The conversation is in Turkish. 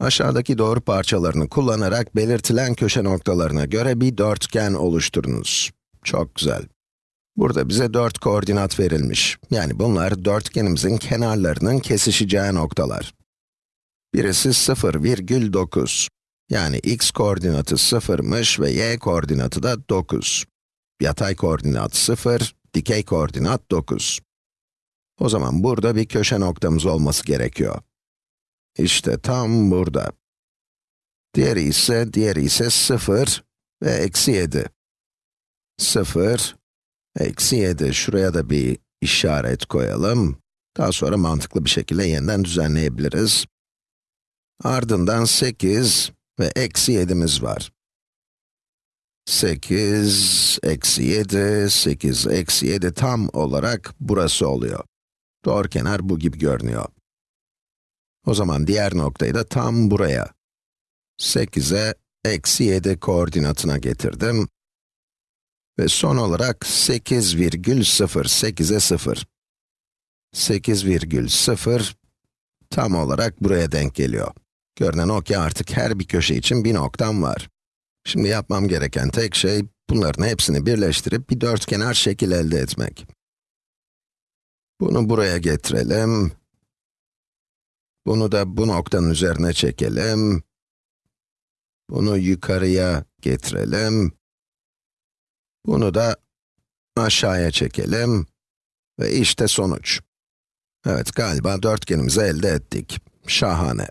Aşağıdaki doğru parçalarını kullanarak belirtilen köşe noktalarına göre bir dörtgen oluşturunuz. Çok güzel. Burada bize 4 koordinat verilmiş. Yani bunlar dörtgenimizin kenarlarının kesişeceği noktalar. Birisi 0,9. Yani x koordinatı 0'mış ve y koordinatı da 9. Yatay koordinat 0, dikey koordinat 9. O zaman burada bir köşe noktamız olması gerekiyor. İşte tam burada. Diğeri ise, diğeri ise 0 ve eksi 7. 0, eksi 7. Şuraya da bir işaret koyalım. Daha sonra mantıklı bir şekilde yeniden düzenleyebiliriz. Ardından 8 ve eksi 7'miz var. 8, eksi 7, 8, eksi 7 tam olarak burası oluyor. Doğrukenar bu gibi görünüyor. O zaman diğer noktayı da tam buraya, 8'e eksi 7 koordinatına getirdim. Ve son olarak 8,08'e 0. 8,0 tam olarak buraya denk geliyor. Görünen o ki artık her bir köşe için bir noktam var. Şimdi yapmam gereken tek şey, bunların hepsini birleştirip bir dörtkenar şekil elde etmek. Bunu buraya getirelim. Bunu da bu noktanın üzerine çekelim. Bunu yukarıya getirelim. Bunu da aşağıya çekelim. Ve işte sonuç. Evet, galiba dörtgenimizi elde ettik. Şahane.